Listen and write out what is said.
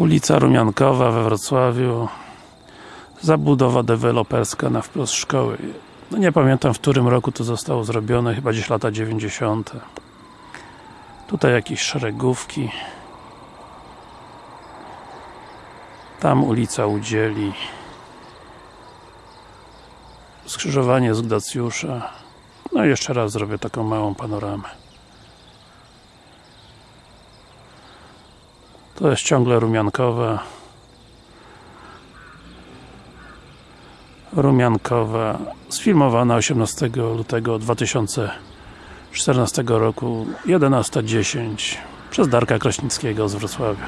Ulica Rumiankowa we Wrocławiu. Zabudowa deweloperska na wprost szkoły. No nie pamiętam w którym roku to zostało zrobione, chyba gdzieś lata 90 Tutaj jakieś szeregówki. Tam ulica Udzieli. Skrzyżowanie z Gdacjusza. No i jeszcze raz zrobię taką małą panoramę To jest ciągle Rumiankowa Rumiankowa sfilmowana 18 lutego 2014 roku 11.10 przez Darka Kraśnickiego z Wrocławia